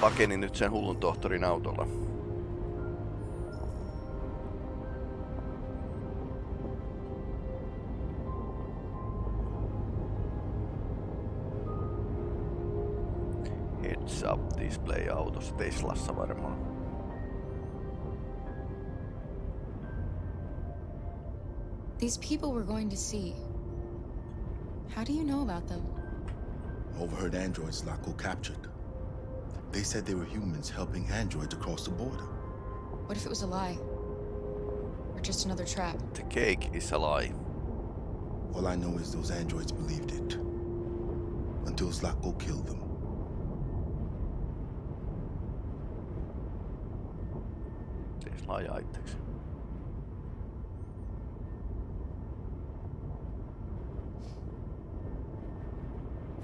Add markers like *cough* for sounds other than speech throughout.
pakeni nyt sen hullun tohtorin autolla. Heads up display autossa Teslassa varmaan. These people we're going to see. How do you know about them? Overheard androids Zlatko captured. They said they were humans helping androids across the border. What if it was a lie? Or just another trap? The cake is a lie. All I know is those androids believed it. Until Zlatko killed them. Tesla ajaa itseksi.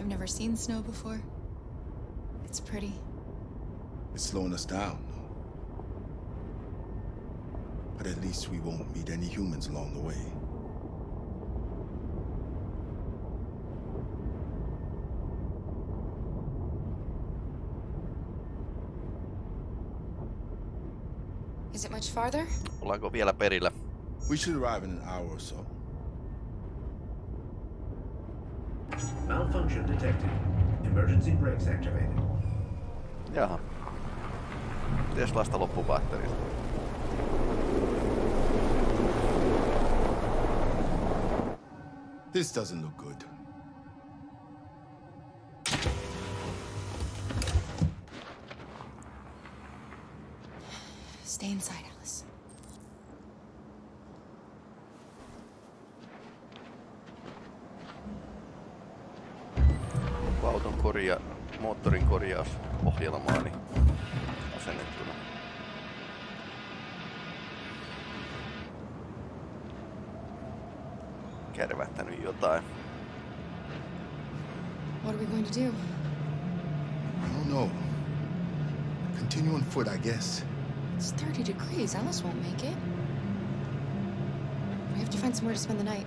I've never seen snow before. It's pretty. It's slowing us down, though. But at least we won't meet any humans along the way. Is it much farther? Ollaanko vielä perillä? We should arrive in an hour or so. Malfunction detected. Emergency brakes activated. Jaha. Teslasta loppu batteria. This doesn't look good. Guess. It's 30 degrees. Alice won't make it. We have to find somewhere to spend the night.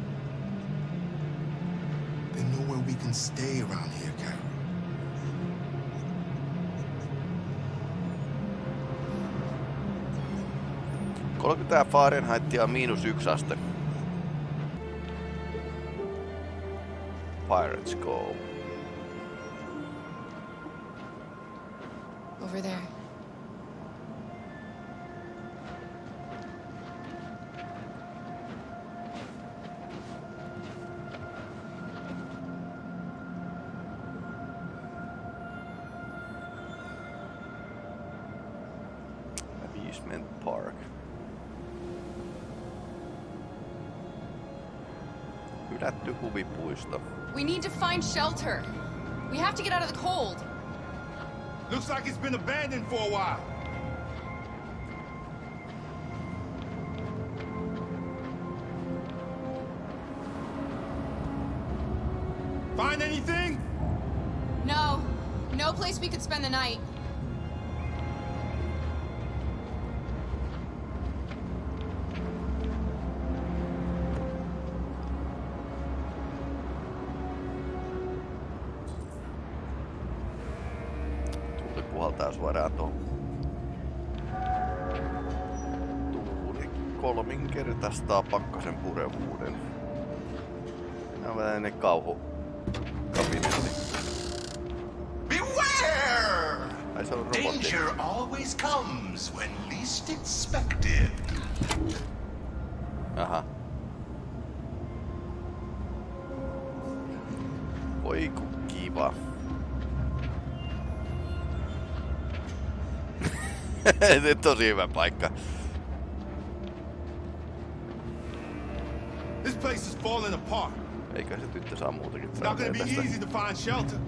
There's nowhere we can stay around here, Carol. Kolmekymmentä Fahrenheitia miinus yksi aste. Pirates Cove. Over there. Huvipuisto. We need to find shelter. We have to get out of the cold. Looks like it's been abandoned for a while. Find anything? No. No place we could spend the night. Kolminkertaistaa pakkasen purevuuden. Nämä on tällainen kauhu kabinetti. Beware! Ai se on robotti. Danger always comes when least expected. Aha. Oi ku kiva. *laughs* Se tosi hyvä paikka. Falling apart. Eikä se tyttö saa muutakin It's not gonna be tästä. easy to find shelter.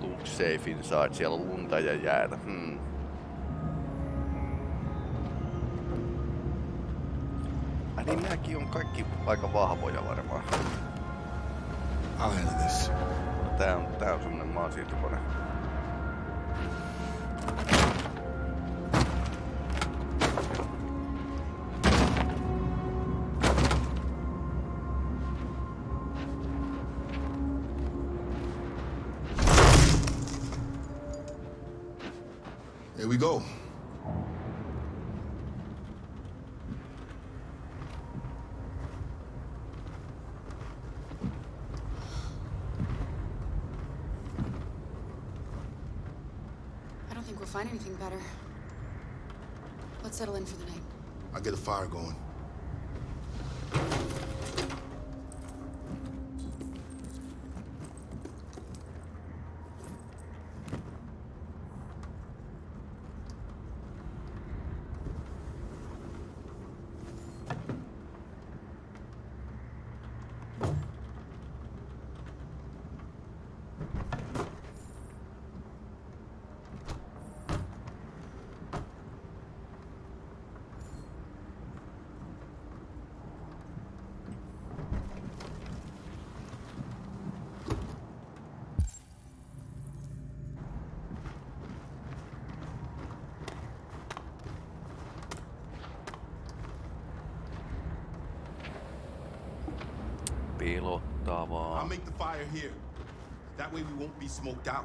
Look safe inside. Siellä on lunta ja jäätä. Hmm. On kaikki aika vahvoja varmaan. Handle this. Tää on, tää on semmonen maansiirtokone. Here we go. Find anything better. Let's settle in for the night. I'll get a fire going. Pelottavaa. I'll make the fire here. That way we won't be smoked out.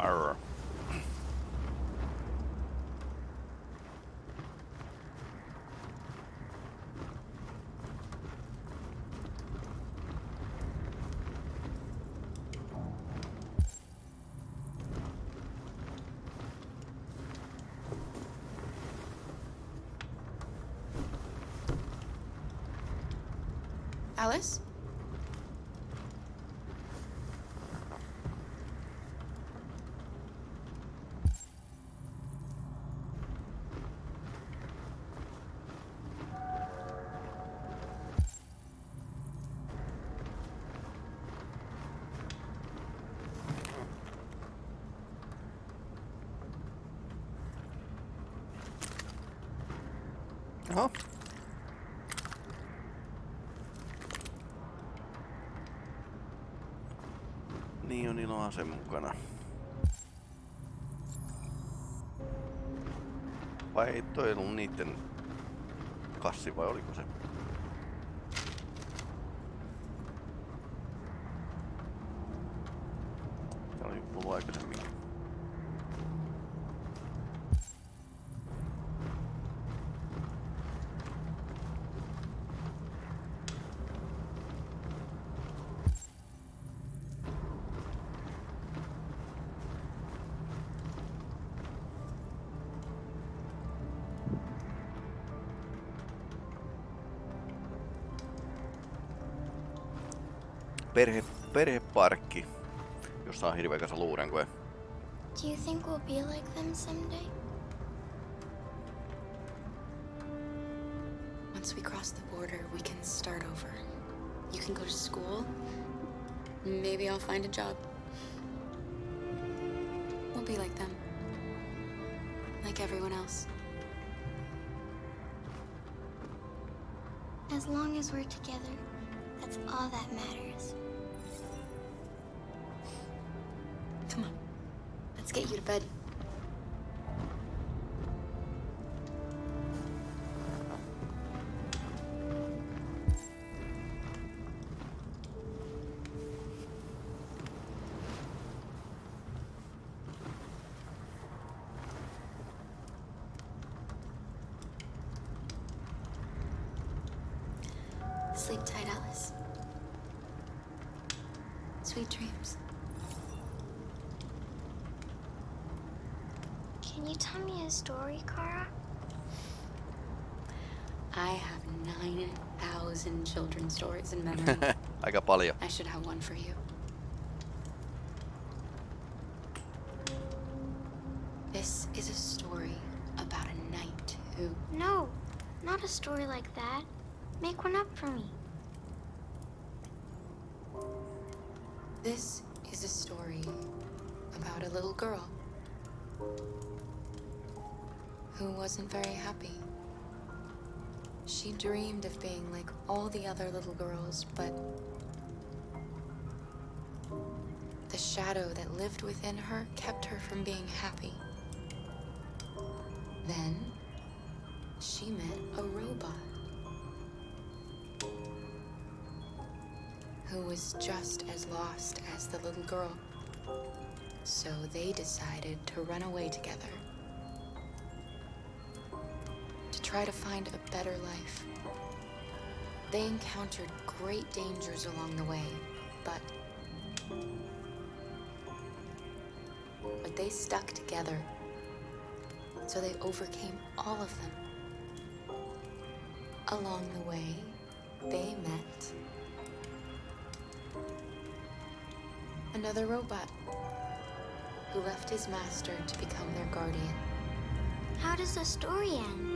Arr. Alice? Niin on ase mukana. Vai ei toi ollut niitten kassi vai oliko se? Perhe, perheparkki, jossa on hirveä kasa luurenkoja. Do you think we'll be like them someday? Once we cross the border, we can start over. You can go to school. Maybe I'll find a job. We'll be like them. Like everyone else. As long as we're together, that's all that matters. Let's get you to bed. Sleep tight, Alice. Sweet dreams. Can you tell me a story, Kara? I have 9,000 children's stories in memory. Aika paljon. I should have one for you. This is a story about a knight who. No, not a story like that. Make one up for me. This is a story about a little girl who wasn't very happy. She dreamed of being like all the other little girls, but the shadow that lived within her kept her from being happy. Then she met a robot who was just as lost as the little girl. So they decided to run away together try to find a better life. They encountered great dangers along the way, but but they stuck together. So they overcame all of them. Along the way, they met another robot who left his master to become their guardian. How does the story end?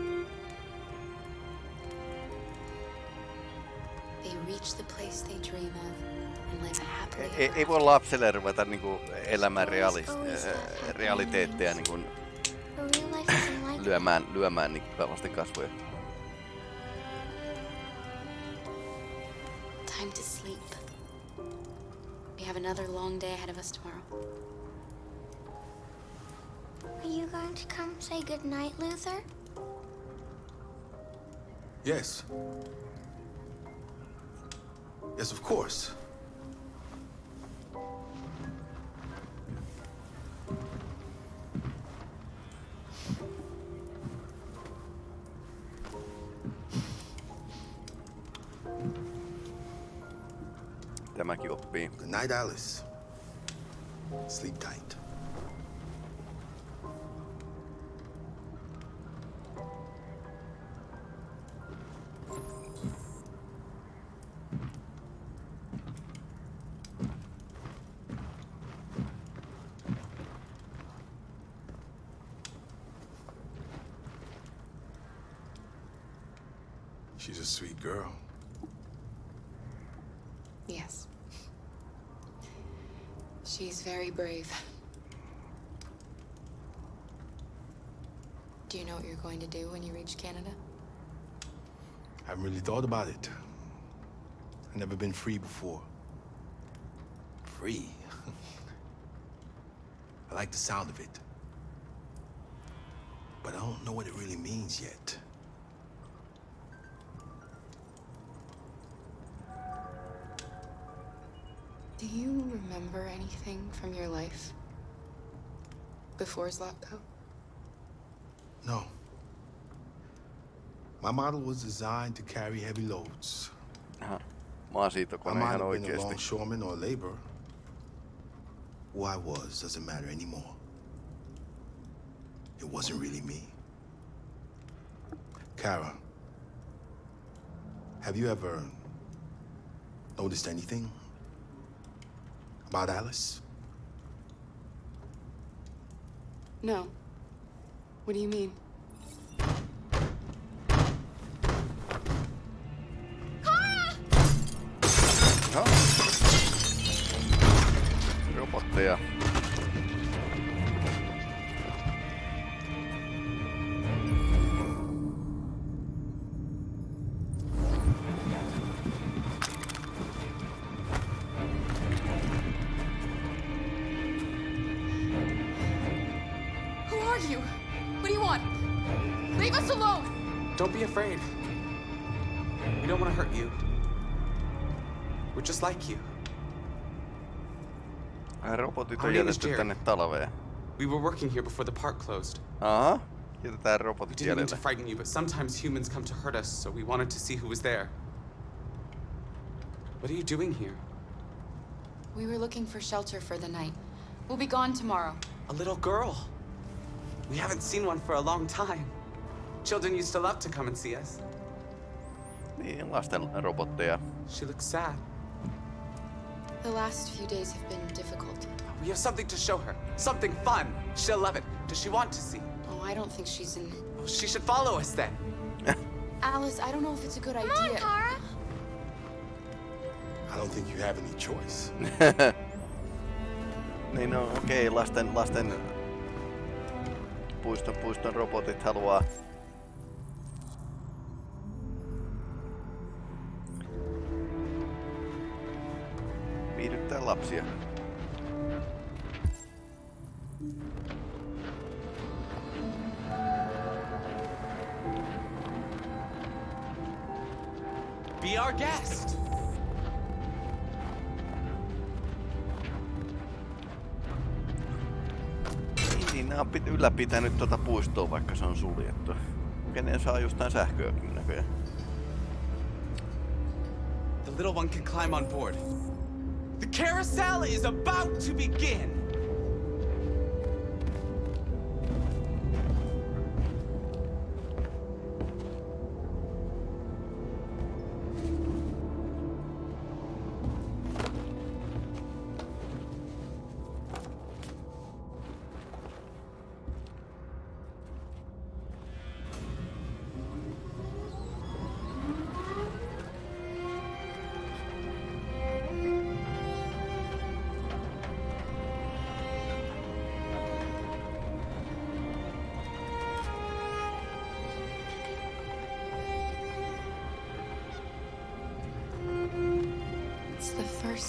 Reach the place they dream of and live happily Ei, ever ei voi after. lapselle ruveta niinku elämään reali, äh, eh, eh, realiteetteja niinku But real life isn't like lyömään, lyömään niinku lasten kasvoja. Time to sleep. We have another long day ahead of us tomorrow. Are you going to come say goodnight, Luther? Yes. Yes, of course. Good night, Alice. Sleep tight. She's a sweet girl. Yes. She's very brave. Do you know what you're going to do when you reach Canada? I haven't really thought about it. I've never been free before. Free? *laughs* I like the sound of it. But I don't know what it really means yet. Do you remember anything from your life before Zlatko? No. My model was designed to carry heavy loads. Aha. I Maasiitokone might ihan have been a oikeesti. longshoreman or a laborer. Who I was doesn't matter anymore. It wasn't really me. Kara, have you ever noticed anything about Alice? No. What do you mean? No. Robotteja. Who Ai robotit Our on name is jätetty Jerry. tänne talveen. We were working here before the park closed. Aha. Jätetään We didn't mean to frighten you, but sometimes humans come to hurt us, so we wanted to see who was there. What are you doing here? We were looking for shelter for the night. We'll be gone tomorrow. A little girl. We haven't seen one for a long time. Children used to love to come and see us. Niin, lasten robotteja. She looks sad. The last few days have been difficult. We have something to show her. Something fun. She'll love it. Does she want to see? Oh, I don't think she's in. Oh, she should follow us then. *laughs* Alice, I don't know if it's a good Come on, idea. Kara. I don't think you have any choice. *laughs* niin no okei, lasten, lasten puiston puiston robotit haluaa viihdyttää lapsia. On pit- ylläpitänyt tuota puistoa, vaikka se on suljettu. Kenen saa jostain sähköäkin näköjään. The little one can climb on board. The carousel is about to begin.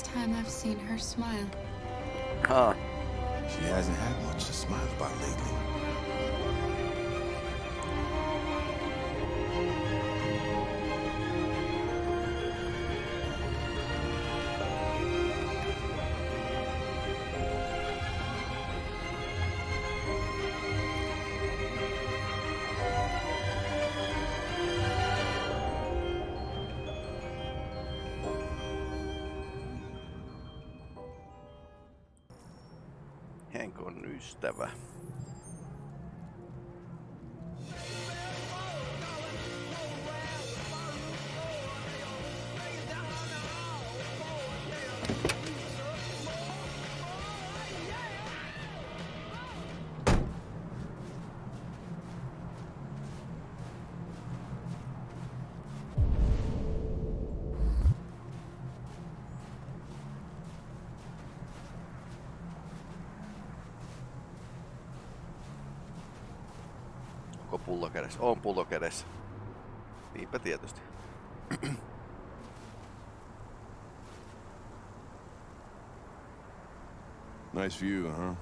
First time I've seen her smile. Haa, She hasn't had much to smile about lately. On ystävä. Onko pullo kädessä? On pullo kädessä. Niinpä tietysti. *clears throat* Nice view, huh?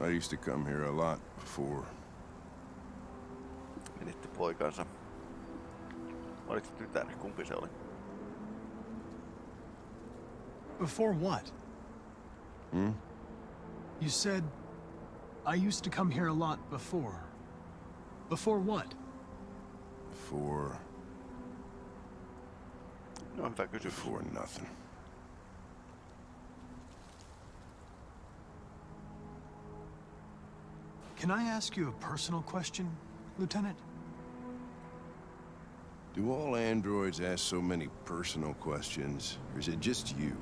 I used to come here a lot before. Menitti poikansa. Oliko se tytär? Kumpi se oli? Before what? Hmm? You said I used to come here a lot before. Before what? Before... No hyvä kysymys. before nothing. Can I ask you a personal question, Lieutenant? Do all androids ask so many personal questions, or is it just you?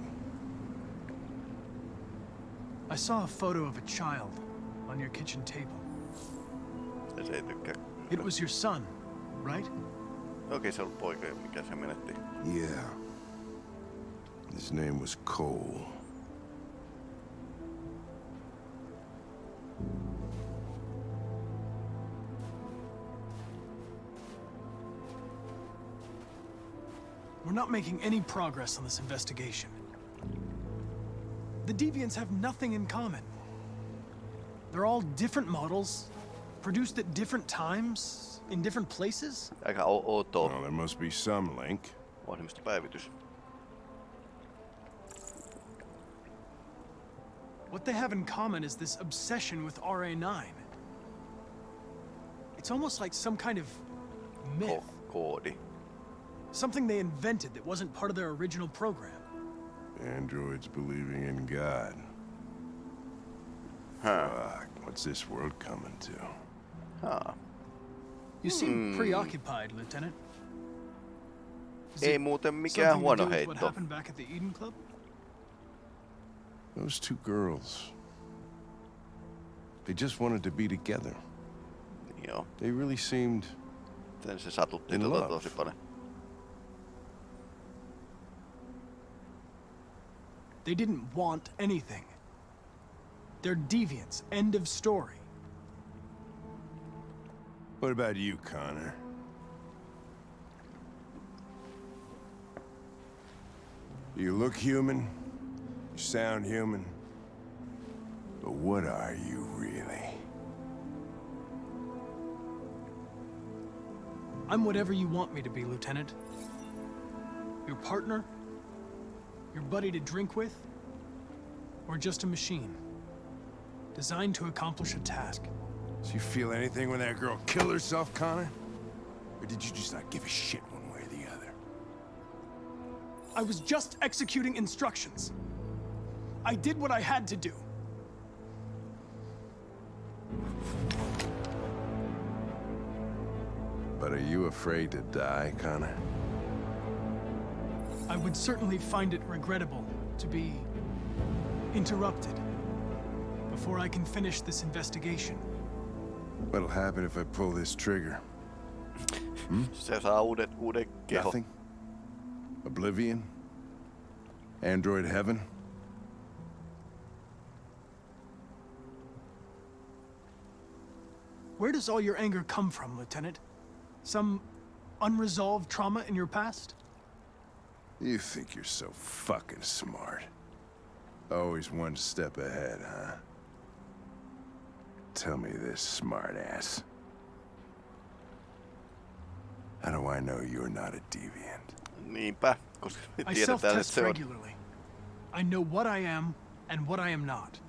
I saw a photo of a child on your kitchen table. Ja se ei tykkää. It was your son, right? Okei, se on ollut poika, mikä se menetti. Yeah. His name was Cole. We're not making any progress on this investigation. The Deviants have nothing in common. They're all different models, produced at different times, in different places. Aika o- outoa. Well, there must be some link. Ohjelmistopäivitys. What they have in common is this obsession with RA9. It's almost like some kind of myth. Ko- koodi. Something they invented that wasn't part of their original program. Androids believing in God. Huh. Fuck, what's this world coming to? Haa. You seem hmm. preoccupied, Lieutenant. Is Ei it muuten mikään something to huono do with What heitto. happened back at the Eden Club? Those two girls. They just wanted to be together. Joo. They really seemed Sen se satutti In tota love. tosi paljon. They didn't want anything. They're deviants. End of story. What about you, Connor? You look human, you sound human, but what are you really? I'm whatever you want me to be, Lieutenant. Your partner? Your buddy to drink with? Or just a machine? Designed to accomplish a task. Did you feel anything when that girl killed herself, Connor? Or did you just not give a shit one way or the other? I was just executing instructions. I did what I had to do. But are you afraid to die, Connor? I would certainly find it regrettable to be interrupted before I can finish this investigation. What'll happen if I pull this trigger? Se saa uudet, uuden keho. Nothing? Oblivion? Android heaven? Where does all your anger come from, Lieutenant? Some unresolved trauma in your past? You think you're so fucking smart. Always one step ahead, huh? Tell me this, smartass. How do I know you're not a deviant? Niinpä, koska me I tiedetään, että self-test regularly. I know what I am and what I am not.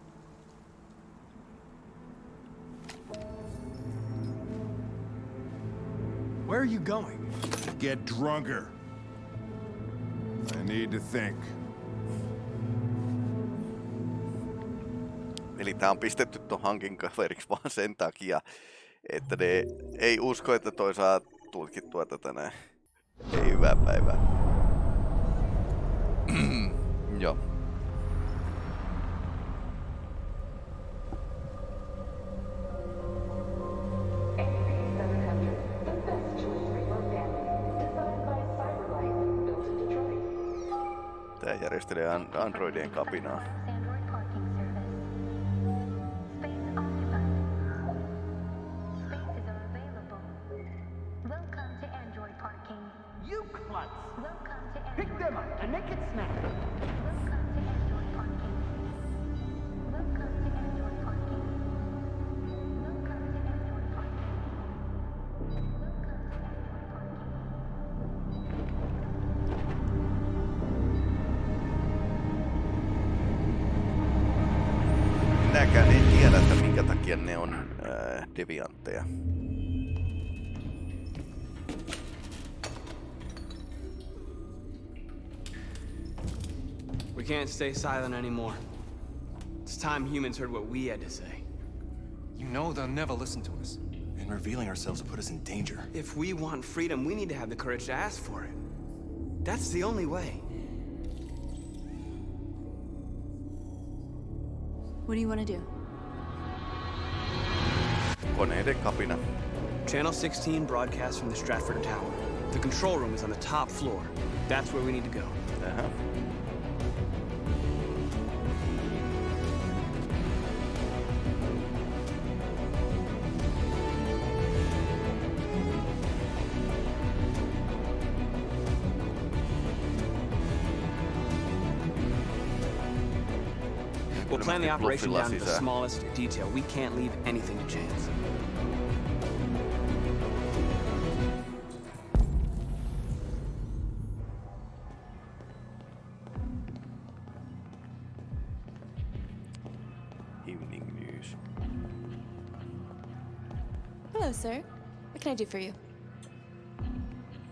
Where are you going? Get drunker. I need to think. Eli tää on pistetty ton hankin kaveriksi *laughs* vaan sen takia, että ne ei usko, että toi saa tutkittua tätä näin. Ei hyvää päivää. *clears throat* Joo. Tää järjestelee an- Androidien kapinaa. Minäkään en tiedä, että minkä takia ne on ää, deviantteja. We can't stay silent anymore. It's time humans heard what we had to say. You know they'll never listen to us. And revealing ourselves will put us in danger. If we want freedom, we need to have the courage to ask for it. That's the only way. What do you want to do? Koneiden kapina. Channel 16 broadcasts from the Stratford Tower. The control room is on the top floor. That's where we need to go. Uh-huh. The operation down to the smallest detail. We can't leave anything to chance. Evening news. Hello, sir. What can I do for you?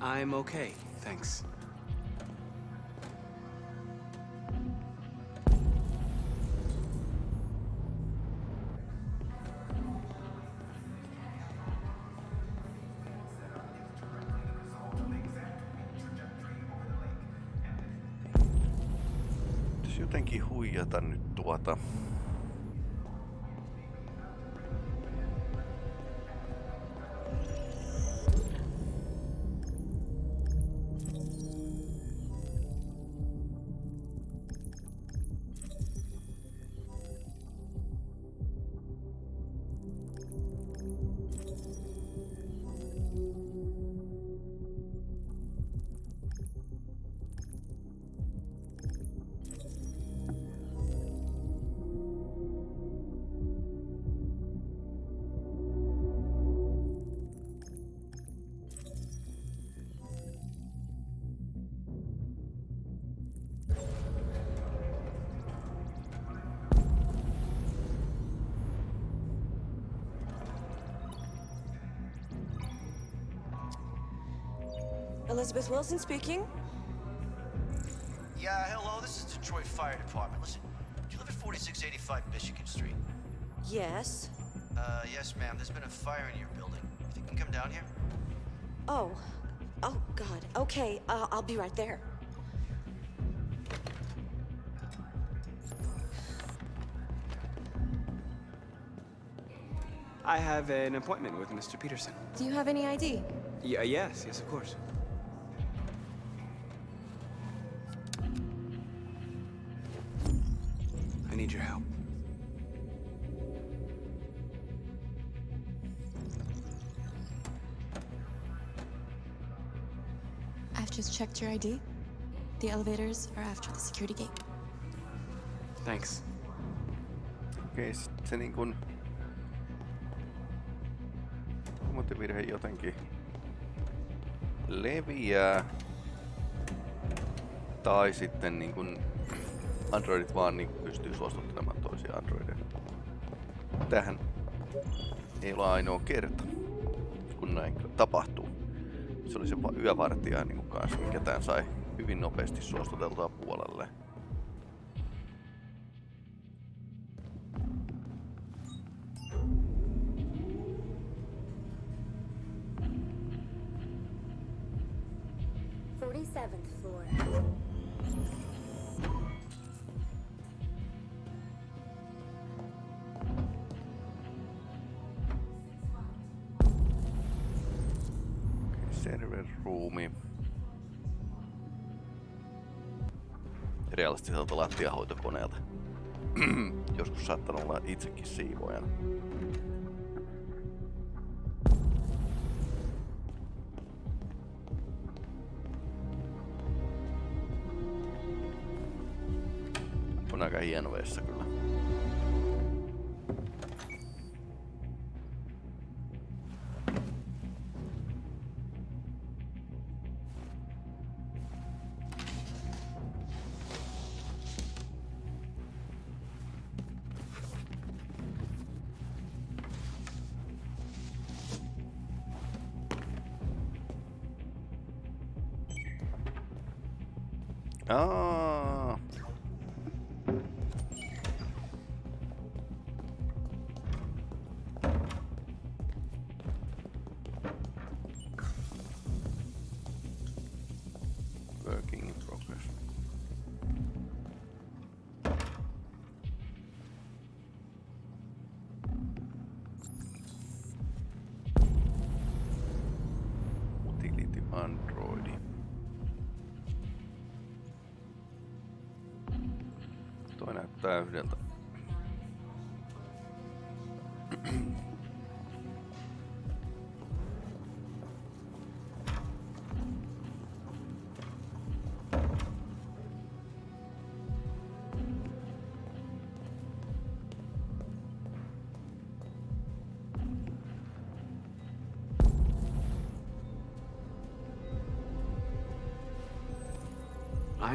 I'm okay, thanks. vuotta Elizabeth Wilson speaking. Yeah, hello, this is Detroit Fire Department. Listen, do you live at 4685 Michigan Street? Yes. Uh, yes, ma'am. There's been a fire in your building. You think you can come down here? Oh. Oh, God. Okay, uh, I'll be right there. I have an appointment with Mr. Peterson. Do you have any ID? Yeah, yes, yes, of course. Checked your ID. The elevators are after the security gate. Thanks. Okei, se niin kun... Muotivirhe jotenkin leviää. Tai sitten niin kun Androidit vaan niin pystyy suostuttelemaan toisia Androideja. Tähän ei ole ainoa kerta, kun näin tapahtuu. Se oli se va- yövartija niin kanssa, mikä tämän sai hyvin nopeasti suostuteltua puolelle. Server room'i. Realistiselta lattiahoitokoneelta. *clears throat* Joskus saattanut olla itsekin siivoojana. On aika hieno vessa kyllä.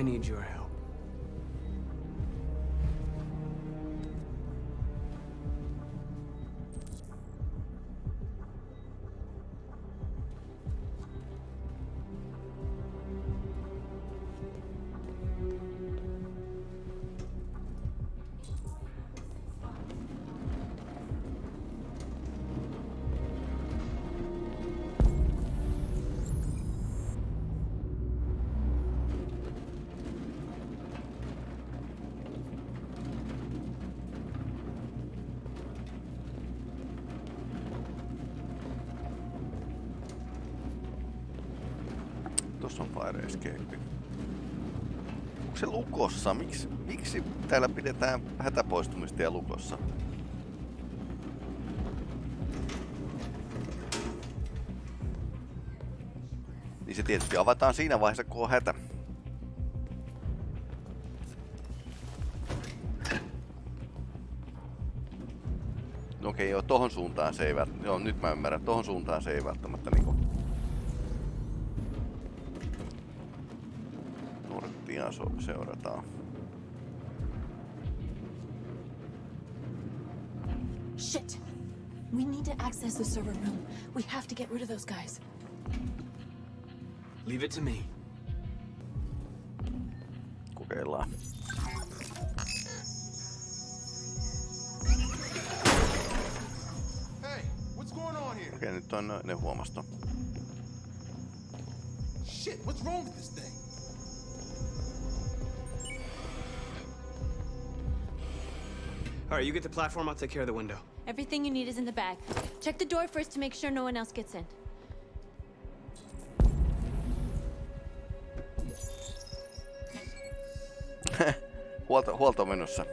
I need your help. Tuossa on Fire Escape. Onko se lukossa? Miksi, miksi täällä pidetään hätäpoistumistia lukossa? Niin se tietysti avataan siinä vaiheessa, kun on hätä. No okei, joo, tohon suuntaan se ei välttämättä... Joo, nyt mä ymmärrän. Tohon suuntaan se ei välttämättä so, seurataan. Shit! We need to access the server room. We have to get rid of those guys. Leave it to me. Kokeillaan. Hey, what's going on here? Okei, nyt on ne huomasto. Shit, what's wrong with this thing? All right, you get the platform, I'll take care of the window. Everything you need is in the bag. Check the door first to make sure no one else gets in. *laughs* Huolto, huolto menossa.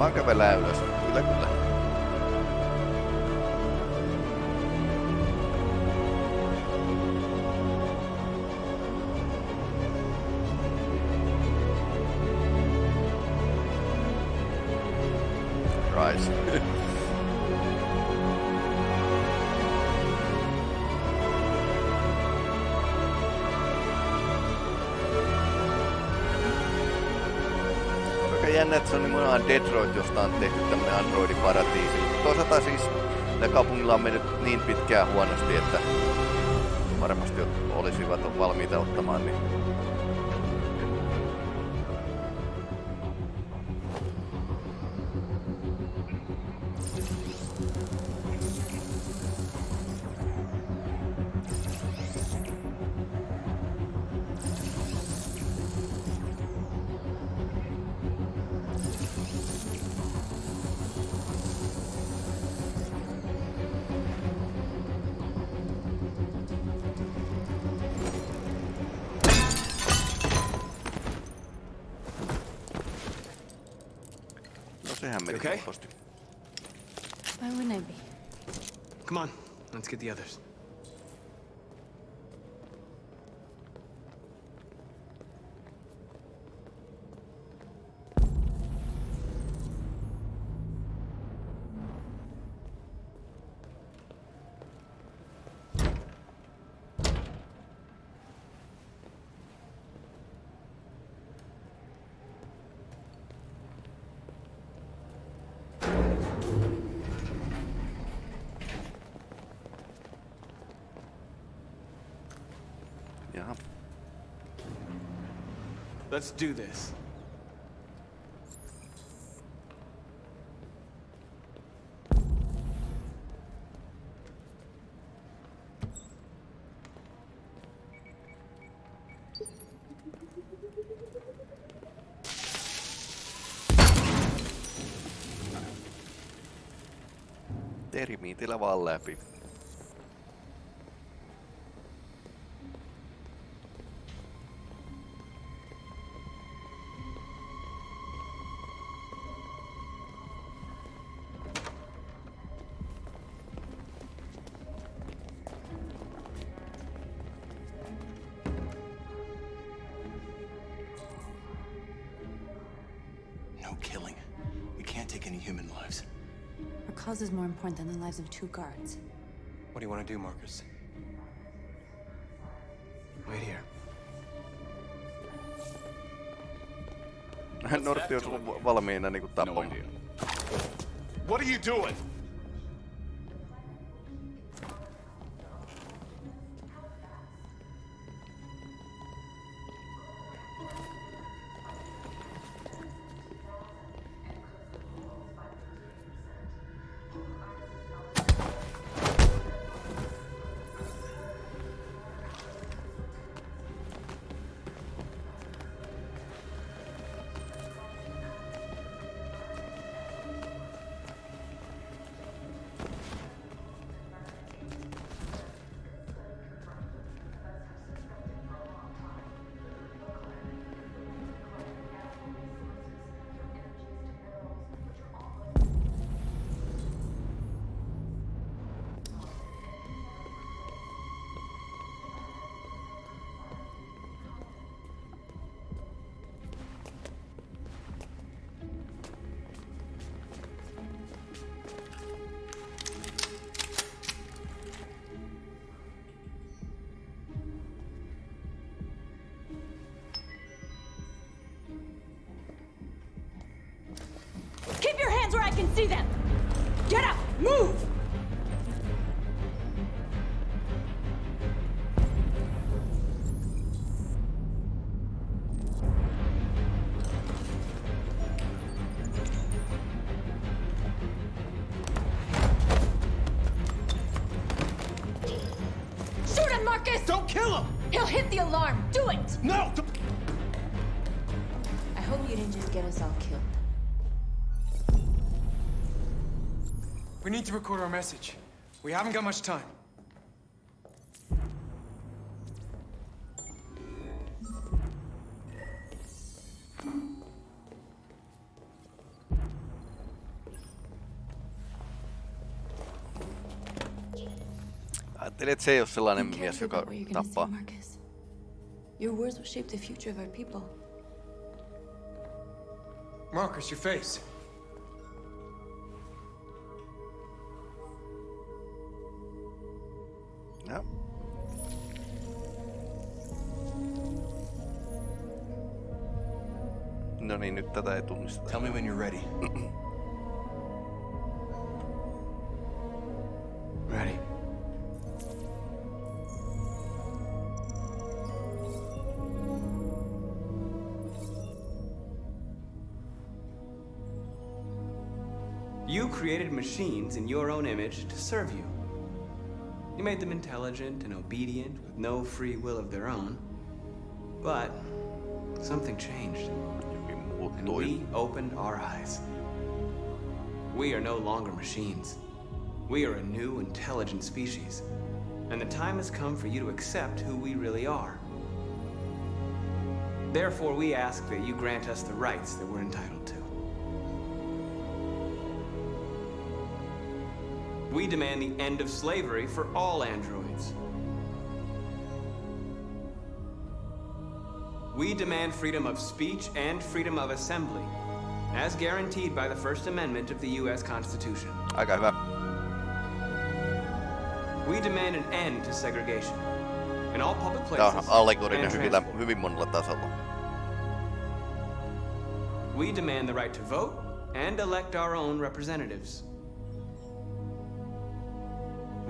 Vaan kävellään ylös. Kyllä, kyllä. *laughs* Nimenomaan Detroit, josta on tehty tämmönen androidiparatiisi. Toisaalta siis ne kaupungilla on mennyt niin pitkään huonosti, että varmasti olisivat valmiita ottamaan niin sehän meni Okay. helposti. Why wouldn't I be? Come on, let's get the others. Jaha. Let's do this. Termiitillä vaan läpi. Killing. We can't take any human lives. We're cause is more important than the lives of two guards. What do you want to do, Marcus? Wait here. Nortti olisi ollut valmiina niinku tappamaan. What are you doing? See them! Need to record our message. We haven't got much time. Ajattelin, että se ei ole sellainen Be mies, careful joka you're gonna say, tappaa. Marcus. Your words will shape the future of our people. Marcus, your face. Joo. No niin, nyt tätä ei tunnisteta. Tell me when you're ready. *clears throat* Ready. You created machines in your own image to serve you. You made them intelligent and obedient with no free will of their own. But something changed. And we opened our eyes. We are no longer machines. We are a new, intelligent species. And the time has come for you to accept who we really are. Therefore, we ask that you grant us the rights that we're entitled We demand the end of slavery for all androids. We demand freedom of speech and freedom of assembly, as guaranteed by the First Amendment of the U.S. Constitution. Aika hyvä. We demand an end to segregation in all public places and hyvin, transport. hyvin monella tasolla. We demand the right to vote and elect our own representatives.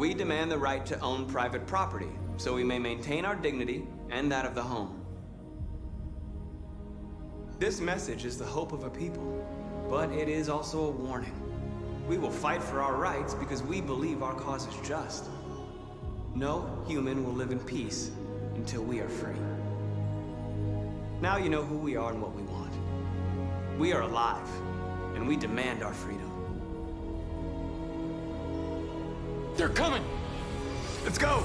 We demand the right to own private property so we may maintain our dignity and that of the home. This message is the hope of a people, but it is also a warning. We will fight for our rights because we believe our cause is just. No human will live in peace until we are free. Now you know who we are and what we want. We are alive, and we demand our freedom. They're coming! Let's go!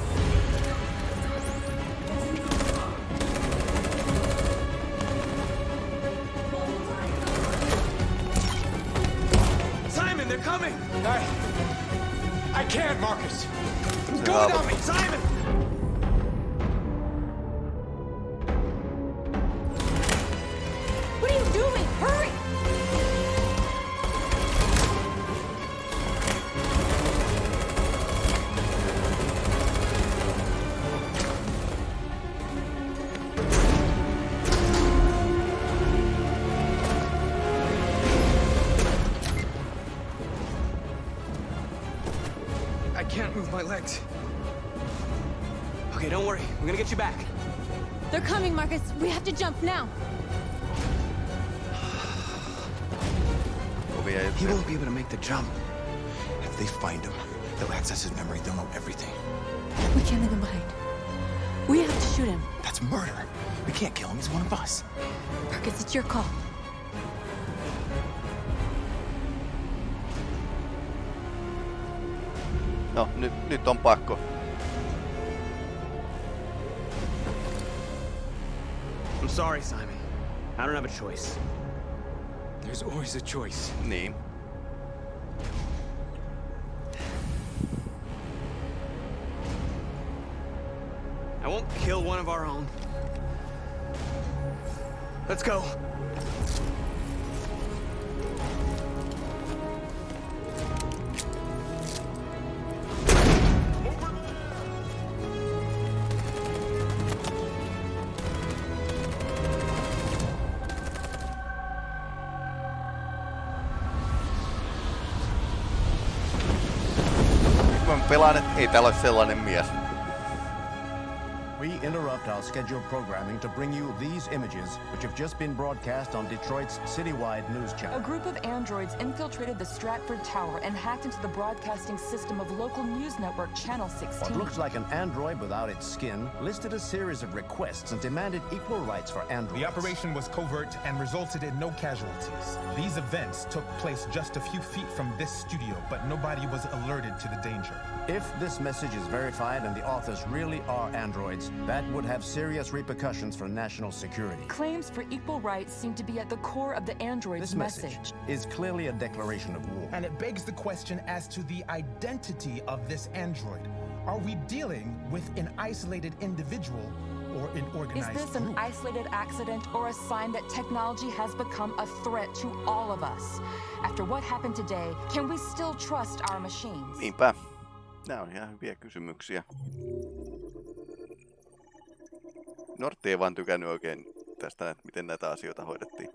Simon, they're coming! I... I can't, Marcus! Go without me! Simon! Legs. Okay, don't worry. We're gonna get you back. They're coming, Marcus. We have to jump now. He won't be able to make the jump. If they find him, they'll access his memory. They'll know everything. We can't leave him behind. We have to shoot him. That's murder. We can't kill him. He's one of us. Marcus, it's your call. No, nyt, nyt on pakko. I'm sorry, Simon. I don't have a choice. There's always a choice. Niin. I won't kill one of our own. Let's go. Pelaan, että ei täällä ole sellainen mies. We interrupt our scheduled programming to bring you these images, which have just been broadcast on Detroit's citywide news channel. A group of androids infiltrated the Stratford Tower and hacked into the broadcasting system of local news network Channel 16. What looks like an android without its skin listed a series of requests and demanded equal rights for androids. The operation was covert and resulted in no casualties. These events took place just a few feet from this studio, but nobody was alerted to the danger. If this message is verified and the authors really are androids, that would have serious repercussions for national security. Claims for equal rights seem to be at the core of the android's This message is clearly a declaration of war. And it begs the question as to the identity of this android. Are we dealing with an isolated individual or an organized person? Is organized this an group? isolated accident or a sign that technology has become a threat to all of us? After what happened today, can we still trust our machines? Niinpä. Nämä on ihan hyviä kysymyksiä. Nortti ei vaan tykännyt oikein tästä, että miten näitä asioita hoidettiin.